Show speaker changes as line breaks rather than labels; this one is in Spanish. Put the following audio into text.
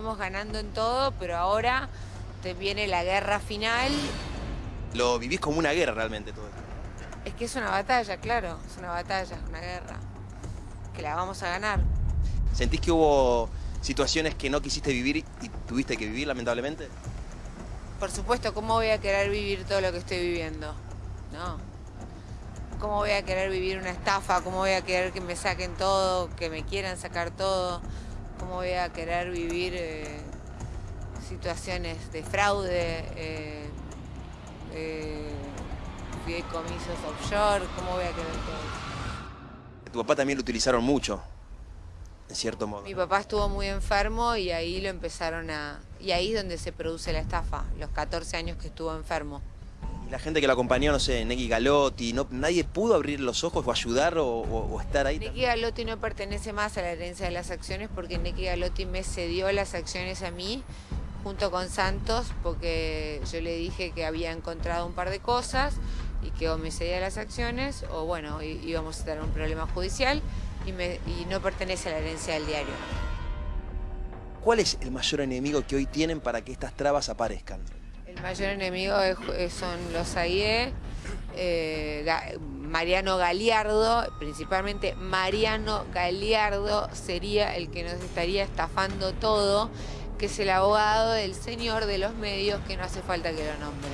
venimos ganando en todo, pero ahora te viene la guerra final.
Lo vivís como una guerra realmente todo esto.
Es que es una batalla, claro, es una batalla, una guerra, que la vamos a ganar.
¿Sentís que hubo situaciones que no quisiste vivir y tuviste que vivir lamentablemente?
Por supuesto, ¿cómo voy a querer vivir todo lo que estoy viviendo? No. ¿Cómo voy a querer vivir una estafa? ¿Cómo voy a querer que me saquen todo, que me quieran sacar todo? ¿Cómo voy a querer vivir eh, situaciones de fraude, eh, eh, fideicomisos offshore? ¿Cómo voy a querer todo eso?
Tu papá también lo utilizaron mucho, en cierto modo.
Mi papá estuvo muy enfermo y ahí lo empezaron a... Y ahí es donde se produce la estafa, los 14 años que estuvo enfermo.
La gente que lo acompañó, no sé, Neki Galotti, no, ¿nadie pudo abrir los ojos o ayudar o, o- o estar ahí?
Neki Galotti no pertenece más a la herencia de las acciones porque Neki Galotti me cedió las acciones a mí junto con Santos porque yo le dije que había encontrado un par de cosas y que o me cedía las acciones o bueno, íbamos a tener un problema judicial y, me- y no pertenece a la herencia del diario.
¿Cuál es el mayor enemigo que hoy tienen para que estas trabas aparezcan?
El mayor enemigo es- son los AIE, eh, Mariano Galiardo, principalmente Mariano Galiardo sería el que nos estaría estafando todo, que es el abogado del señor de los medios que no hace falta que lo nombre.